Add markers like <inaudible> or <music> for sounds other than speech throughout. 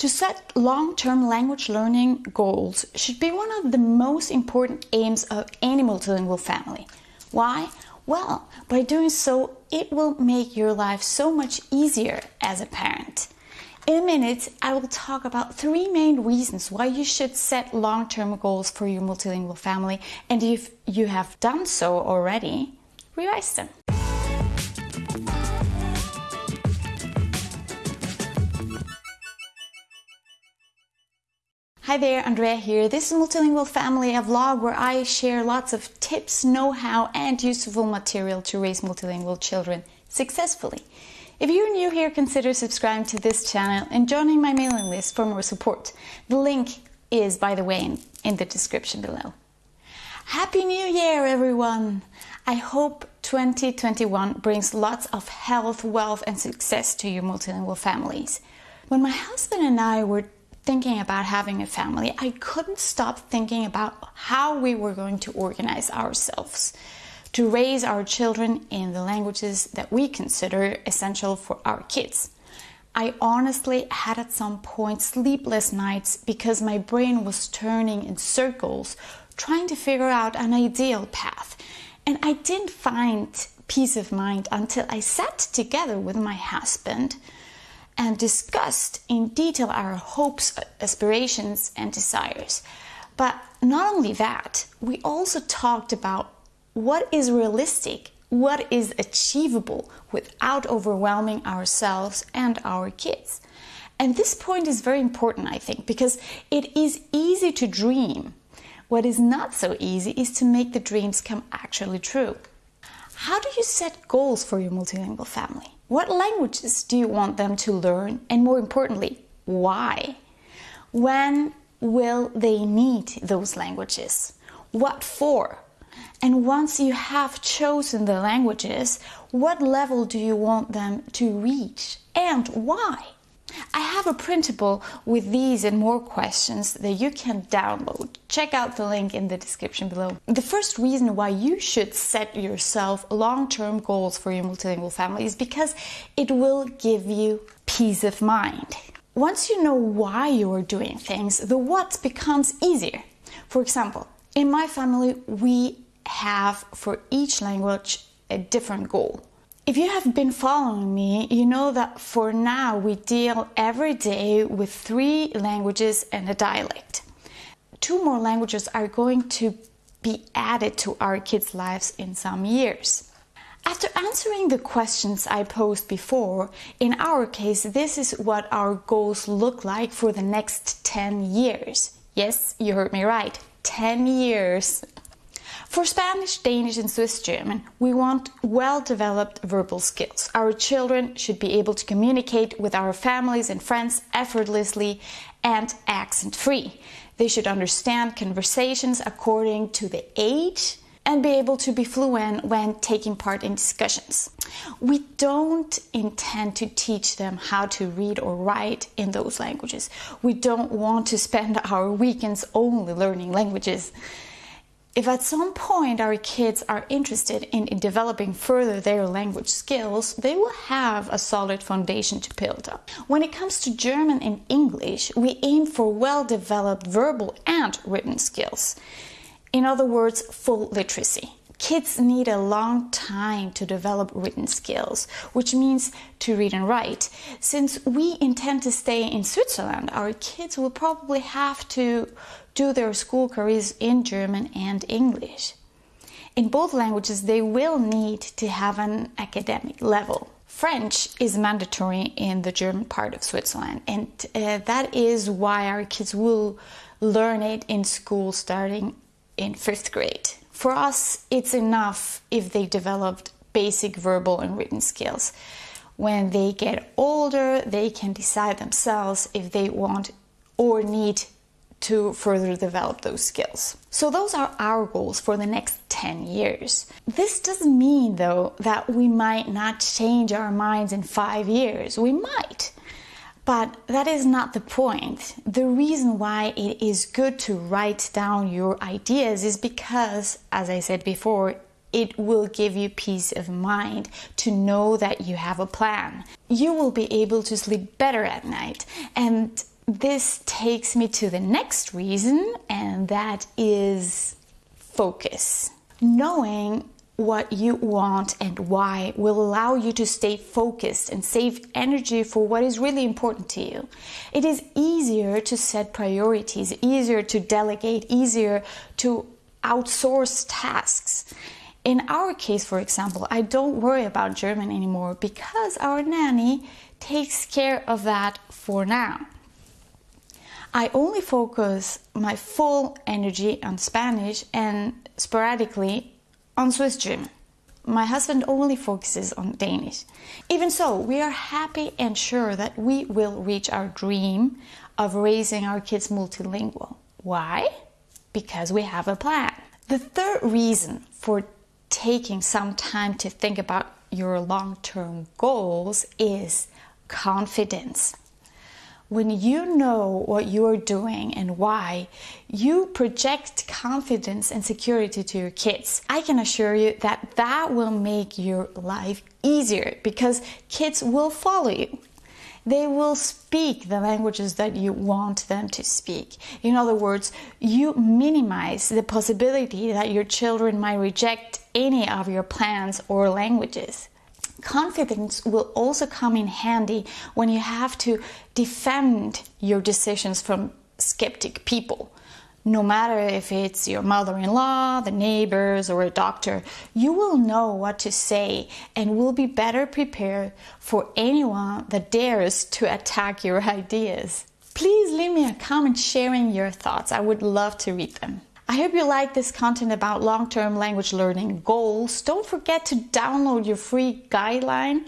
To set long-term language learning goals should be one of the most important aims of any multilingual family. Why? Well, by doing so, it will make your life so much easier as a parent. In a minute, I will talk about three main reasons why you should set long-term goals for your multilingual family, and if you have done so already, revise them. Hi there, Andrea here. This is Multilingual Family, a vlog where I share lots of tips, know-how and useful material to raise multilingual children successfully. If you're new here, consider subscribing to this channel and joining my mailing list for more support. The link is, by the way, in, in the description below. Happy New Year, everyone! I hope 2021 brings lots of health, wealth and success to your multilingual families. When my husband and I were thinking about having a family, I couldn't stop thinking about how we were going to organize ourselves to raise our children in the languages that we consider essential for our kids. I honestly had at some point sleepless nights because my brain was turning in circles trying to figure out an ideal path. And I didn't find peace of mind until I sat together with my husband and discussed in detail our hopes, aspirations, and desires. But not only that, we also talked about what is realistic, what is achievable without overwhelming ourselves and our kids. And this point is very important, I think, because it is easy to dream. What is not so easy is to make the dreams come actually true. How do you set goals for your multilingual family? What languages do you want them to learn? And more importantly, why? When will they need those languages? What for? And once you have chosen the languages, what level do you want them to reach and why? I have a printable with these and more questions that you can download. Check out the link in the description below. The first reason why you should set yourself long-term goals for your multilingual family is because it will give you peace of mind. Once you know why you are doing things, the what becomes easier. For example, in my family, we have for each language a different goal. If you have been following me, you know that for now we deal every day with three languages and a dialect. Two more languages are going to be added to our kids' lives in some years. After answering the questions I posed before, in our case, this is what our goals look like for the next 10 years. Yes, you heard me right, 10 years. For Spanish, Danish and Swiss German, we want well-developed verbal skills. Our children should be able to communicate with our families and friends effortlessly and accent-free. They should understand conversations according to the age and be able to be fluent when taking part in discussions. We don't intend to teach them how to read or write in those languages. We don't want to spend <laughs> our weekends only learning languages if at some point our kids are interested in, in, developing further their language skills, they will have a solid foundation to build up. When it comes to German and English, we aim for well-developed verbal and written skills. In other words, full literacy. Kids need a long time to develop written skills, which means to read and write. Since we intend to stay in Switzerland, our kids will probably have to do their school careers in German and English. In both languages, they will need to have an academic level. French is mandatory in the German part of Switzerland, and uh, that is why our kids will learn it in school starting in fifth grade. For us, it's enough if they developed basic verbal and written skills. When they get older, they can decide themselves if they want or need to further develop those skills. So those are our goals for the next 10 years. This doesn't mean though that we might not change our minds in five years. We might. But that is not the point. The reason why it is good to write down your ideas is because, as I said before, it will give you peace of mind to know that you have a plan. You will be able to sleep better at night and this takes me to the next reason, and that is focus. Knowing what you want and why will allow you to stay focused and save energy for what is really important to you. It is easier to set priorities, easier to delegate, easier to outsource tasks. In our case, for example, I don't worry about German anymore because our nanny takes care of that for now. I only focus my full energy on Spanish and sporadically on Swiss German. My husband only focuses on Danish. Even so, we are happy and sure that we will reach our dream of raising our kids multilingual. Why? Because we have a plan. The third reason for taking some time to think about your long term goals is confidence. When you know what you are doing and why, you project confidence and security to your kids. I can assure you that that will make your life easier because kids will follow you. They will speak the languages that you want them to speak. In other words, you minimize the possibility that your children might reject any of your plans or languages confidence will also come in handy when you have to defend your decisions from skeptic people. No matter if it's your mother in law, the neighbors, or a doctor, you will know what to say and will be better prepared for anyone that dares to attack your <laughs> ideas. Please leave me a comment sharing your thoughts. I would love to read them. I hope you like this content about long-term language learning goals. Don't forget to download your free guideline.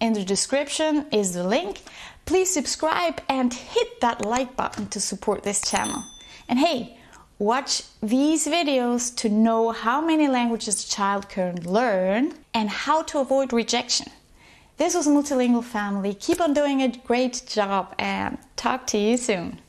In the description is the link. Please subscribe and hit that like button to support this channel. And hey, watch these videos to know how many languages a child can learn and how to avoid rejection. This was Multilingual Family. Keep on doing a great job and talk to you soon.